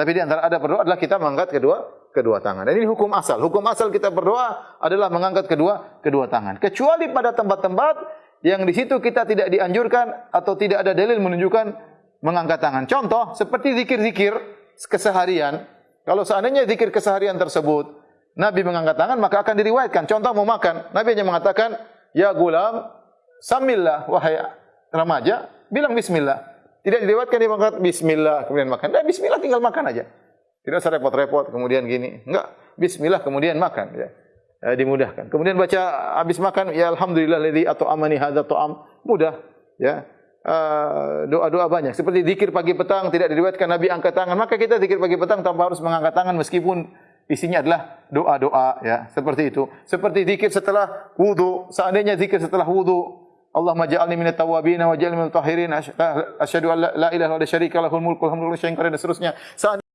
Tapi di antara ada berdoa adalah kita mengangkat kedua kedua tangan. Dan ini hukum asal. Hukum asal kita berdoa adalah mengangkat kedua kedua tangan. Kecuali pada tempat-tempat yang di situ kita tidak dianjurkan atau tidak ada dalil menunjukkan mengangkat tangan. Contoh seperti zikir-zikir keseharian. Kalau seandainya zikir keseharian tersebut Nabi mengangkat tangan maka akan diriwayatkan. Contoh mau makan, Nabi hanya mengatakan, "Ya gulam, samillah wahai remaja, bilang bismillah." Tidak diriwayatkan dia mengangkat bismillah kemudian makan. Nah, bismillah tinggal makan aja. Tidak usah repot-repot kemudian gini. Enggak, bismillah kemudian makan ya. Eh, dimudahkan. Kemudian baca habis makan ya alhamdulillah ladzi atau amani hadza ta'am. Mudah ya. Uh, doa-doa banyak seperti zikir pagi petang tidak diriwayatkan Nabi angkat tangan maka kita zikir pagi petang tanpa harus mengangkat tangan meskipun isinya adalah doa-doa ya seperti itu seperti zikir setelah wudu seandainya zikir setelah wudu Allahumma ja'alni minat tawabin wa ja'alni minat tahirin asyhadu an la ilaha illa syarika lahul mulku wa hamdulillah dan seterusnya